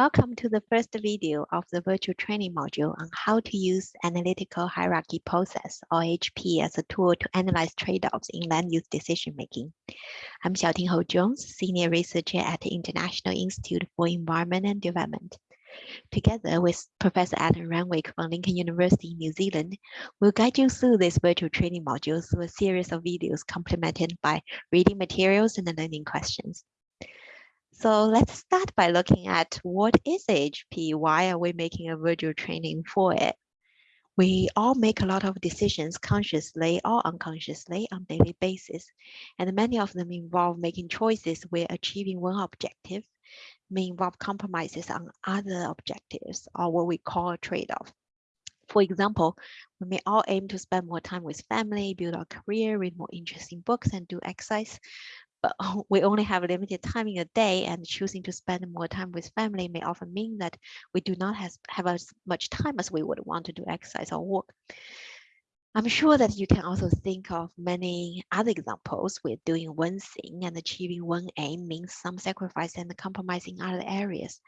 Welcome to the first video of the virtual training module on how to use analytical hierarchy process or HP as a tool to analyze trade-offs in land use decision making. I'm Xiaoting Hou Jones, Senior Researcher at the International Institute for Environment and Development. Together with Professor Alan Renwick from Lincoln University in New Zealand, we'll guide you through this virtual training module through a series of videos complemented by reading materials and learning questions. So let's start by looking at what is HP? Why are we making a virtual training for it? We all make a lot of decisions consciously or unconsciously on daily basis, and many of them involve making choices where achieving one objective may involve compromises on other objectives or what we call a trade-off. For example, we may all aim to spend more time with family, build our career, read more interesting books, and do exercise but we only have limited time in a day and choosing to spend more time with family may often mean that we do not have, have as much time as we would want to do exercise or work. I'm sure that you can also think of many other examples where doing one thing and achieving one aim means some sacrifice and compromise in other areas.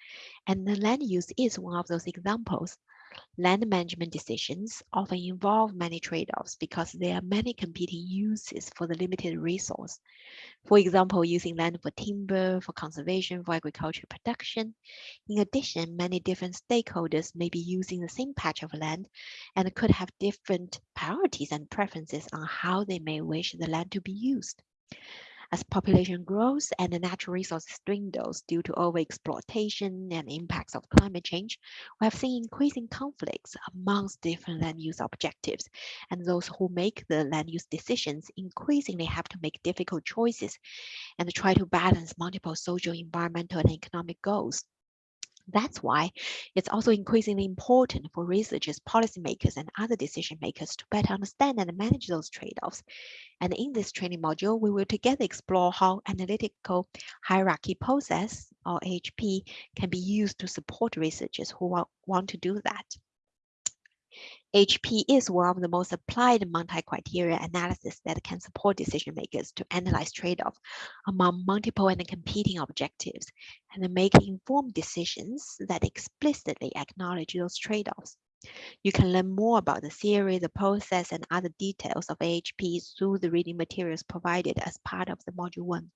And the land use is one of those examples. Land management decisions often involve many trade-offs because there are many competing uses for the limited resource. For example, using land for timber, for conservation, for agricultural production. In addition, many different stakeholders may be using the same patch of land and could have different priorities and preferences on how they may wish the land to be used. As population grows and the natural resources dwindles due to overexploitation and impacts of climate change, we have seen increasing conflicts amongst different land use objectives, and those who make the land use decisions increasingly have to make difficult choices and try to balance multiple social, environmental, and economic goals. That's why it's also increasingly important for researchers, policymakers, and other decision makers to better understand and manage those trade-offs. And in this training module, we will together explore how analytical hierarchy process, or HP, can be used to support researchers who want to do that. HP is one of the most applied multi-criteria analysis that can support decision makers to analyze trade-off among multiple and competing objectives and make informed decisions that explicitly acknowledge those trade-offs. You can learn more about the theory, the process, and other details of AHP through the reading materials provided as part of the Module 1.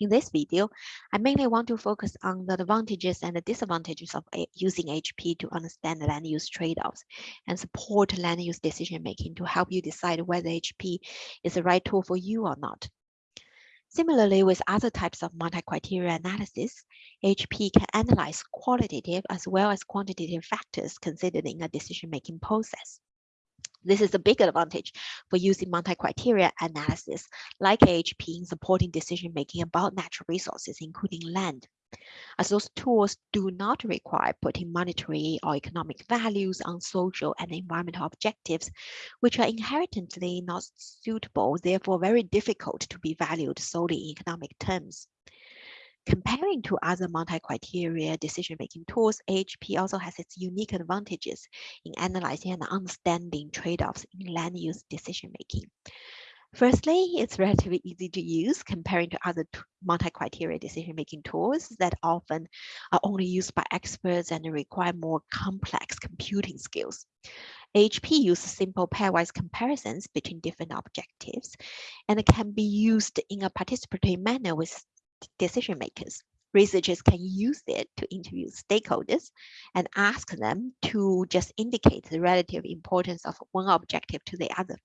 In this video, I mainly want to focus on the advantages and the disadvantages of eh, using HP to understand land use trade-offs and support land use decision-making to help you decide whether HP is the right tool for you or not. Similarly, with other types of multi-criteria analysis, HP can analyze qualitative as well as quantitative factors considered in a decision-making process. This is a big advantage for using multi-criteria analysis like AHP in supporting decision-making about natural resources, including land. As those tools do not require putting monetary or economic values on social and environmental objectives, which are inherently not suitable, therefore very difficult to be valued solely in economic terms. Comparing to other multi-criteria decision-making tools, AHP also has its unique advantages in analyzing and understanding trade-offs in land use decision-making. Firstly, it's relatively easy to use comparing to other multi-criteria decision-making tools that often are only used by experts and require more complex computing skills. AHP uses simple pairwise comparisons between different objectives and can be used in a participatory manner with decision makers. Researchers can use it to interview stakeholders and ask them to just indicate the relative importance of one objective to the other.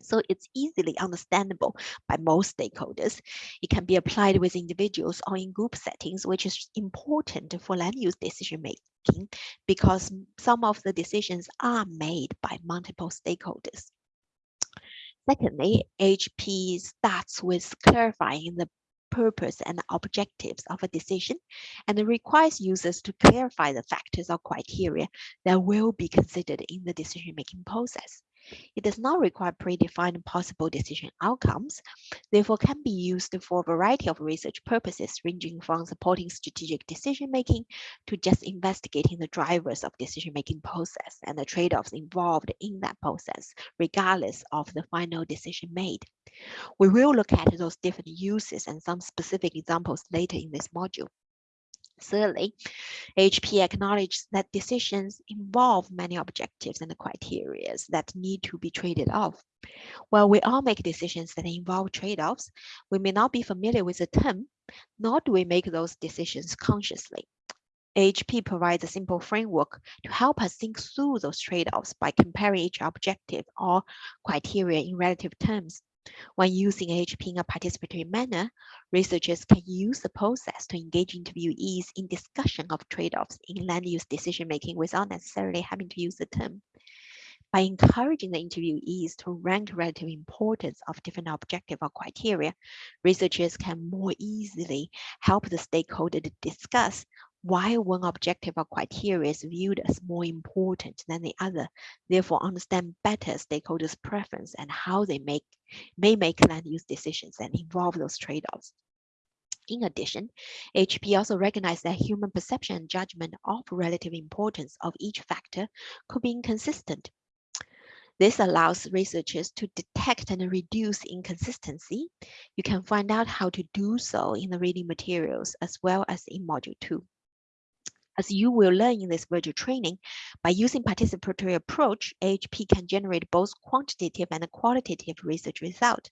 So it's easily understandable by most stakeholders. It can be applied with individuals or in group settings, which is important for land use decision making because some of the decisions are made by multiple stakeholders. Secondly, HP starts with clarifying the purpose and objectives of a decision and requires users to clarify the factors or criteria that will be considered in the decision-making process. It does not require predefined possible decision outcomes, therefore can be used for a variety of research purposes, ranging from supporting strategic decision-making to just investigating the drivers of decision-making process and the trade-offs involved in that process, regardless of the final decision made. We will look at those different uses and some specific examples later in this module. Thirdly, HP acknowledges that decisions involve many objectives and criteria that need to be traded off. While we all make decisions that involve trade-offs, we may not be familiar with the term, nor do we make those decisions consciously. AHP provides a simple framework to help us think through those trade-offs by comparing each objective or criteria in relative terms. When using AHP in a participatory manner, researchers can use the process to engage interviewees in discussion of trade-offs in land use decision-making without necessarily having to use the term. By encouraging the interviewees to rank relative importance of different objective or criteria, researchers can more easily help the stakeholder to discuss why one objective or criteria is viewed as more important than the other, therefore understand better stakeholders' preference and how they make may make land use decisions and involve those trade-offs. In addition, HP also recognized that human perception and judgment of relative importance of each factor could be inconsistent. This allows researchers to detect and reduce inconsistency. You can find out how to do so in the reading materials as well as in Module 2. As you will learn in this virtual training, by using participatory approach, AHP can generate both quantitative and qualitative research result.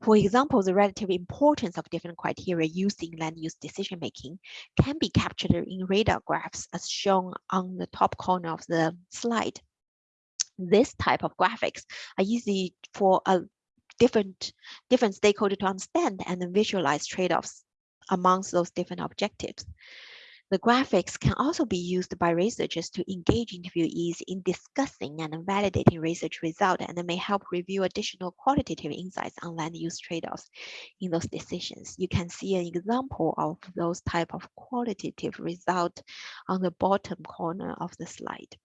For example, the relative importance of different criteria used in land use decision making can be captured in radar graphs as shown on the top corner of the slide. This type of graphics are easy for a different different stakeholder to understand and visualize trade-offs amongst those different objectives. The graphics can also be used by researchers to engage interviewees in discussing and validating research results and may help review additional qualitative insights on land use trade-offs in those decisions. You can see an example of those type of qualitative result on the bottom corner of the slide.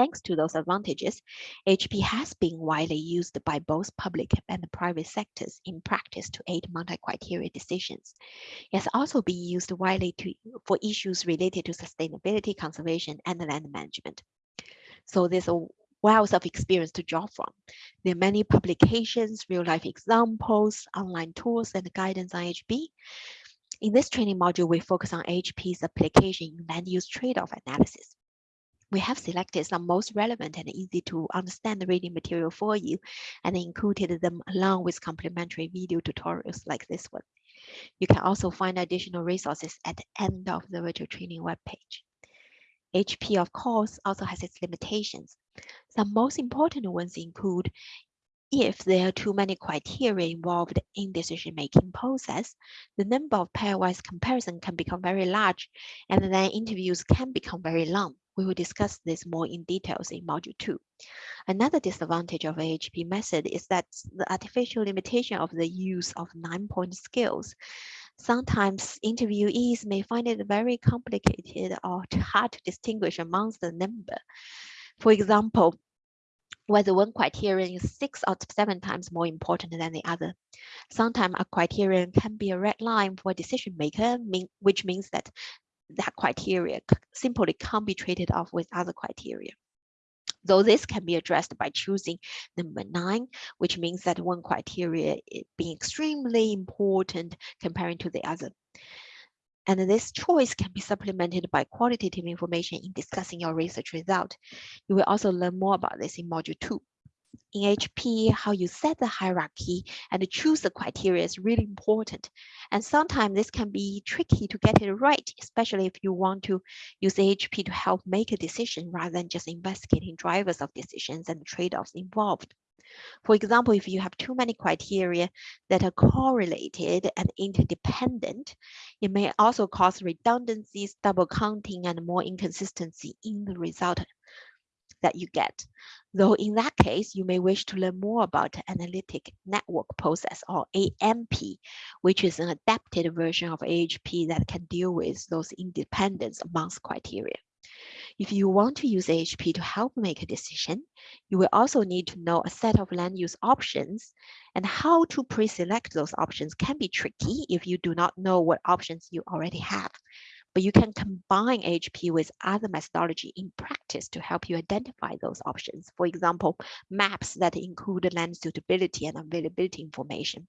Thanks to those advantages, HP has been widely used by both public and private sectors in practice to aid multi-criteria decisions. It has also been used widely to, for issues related to sustainability, conservation, and land management. So there's a wealth of experience to draw from. There are many publications, real-life examples, online tools, and guidance on HP. In this training module, we focus on HP's application in land use trade-off analysis we have selected some most relevant and easy to understand reading material for you and included them along with complementary video tutorials like this one. You can also find additional resources at the end of the virtual training webpage. HP, of course, also has its limitations. Some most important ones include if there are too many criteria involved in decision-making process, the number of pairwise comparison can become very large, and then interviews can become very long. We will discuss this more in details in module two. Another disadvantage of AHP method is that the artificial limitation of the use of nine-point scales. Sometimes interviewees may find it very complicated or hard to distinguish amongst the number. For example, whether one criterion is six or seven times more important than the other. Sometimes a criterion can be a red line for a decision maker, mean, which means that that criteria simply can't be traded off with other criteria. Though this can be addressed by choosing number nine, which means that one criteria being extremely important comparing to the other. And this choice can be supplemented by qualitative information in discussing your research result. You will also learn more about this in module two in HP, how you set the hierarchy and choose the criteria is really important. And sometimes this can be tricky to get it right, especially if you want to use HP to help make a decision rather than just investigating drivers of decisions and trade-offs involved. For example, if you have too many criteria that are correlated and interdependent, it may also cause redundancies, double counting, and more inconsistency in the result that you get. Though in that case, you may wish to learn more about analytic network process or ANP, which is an adapted version of AHP that can deal with those independence amongst criteria. If you want to use AHP to help make a decision, you will also need to know a set of land use options and how to pre-select those options can be tricky if you do not know what options you already have but you can combine HP with other methodology in practice to help you identify those options. For example, maps that include land suitability and availability information.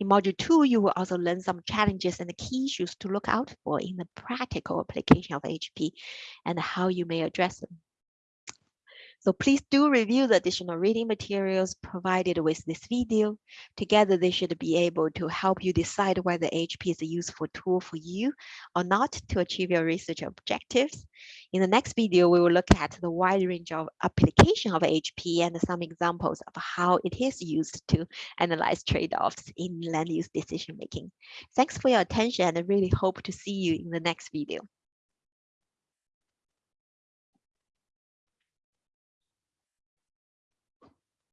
In module two, you will also learn some challenges and key issues to look out for in the practical application of HP and how you may address them. So please do review the additional reading materials provided with this video. Together, they should be able to help you decide whether HP is a useful tool for you or not to achieve your research objectives. In the next video, we will look at the wide range of application of HP and some examples of how it is used to analyze trade-offs in land use decision making. Thanks for your attention and I really hope to see you in the next video.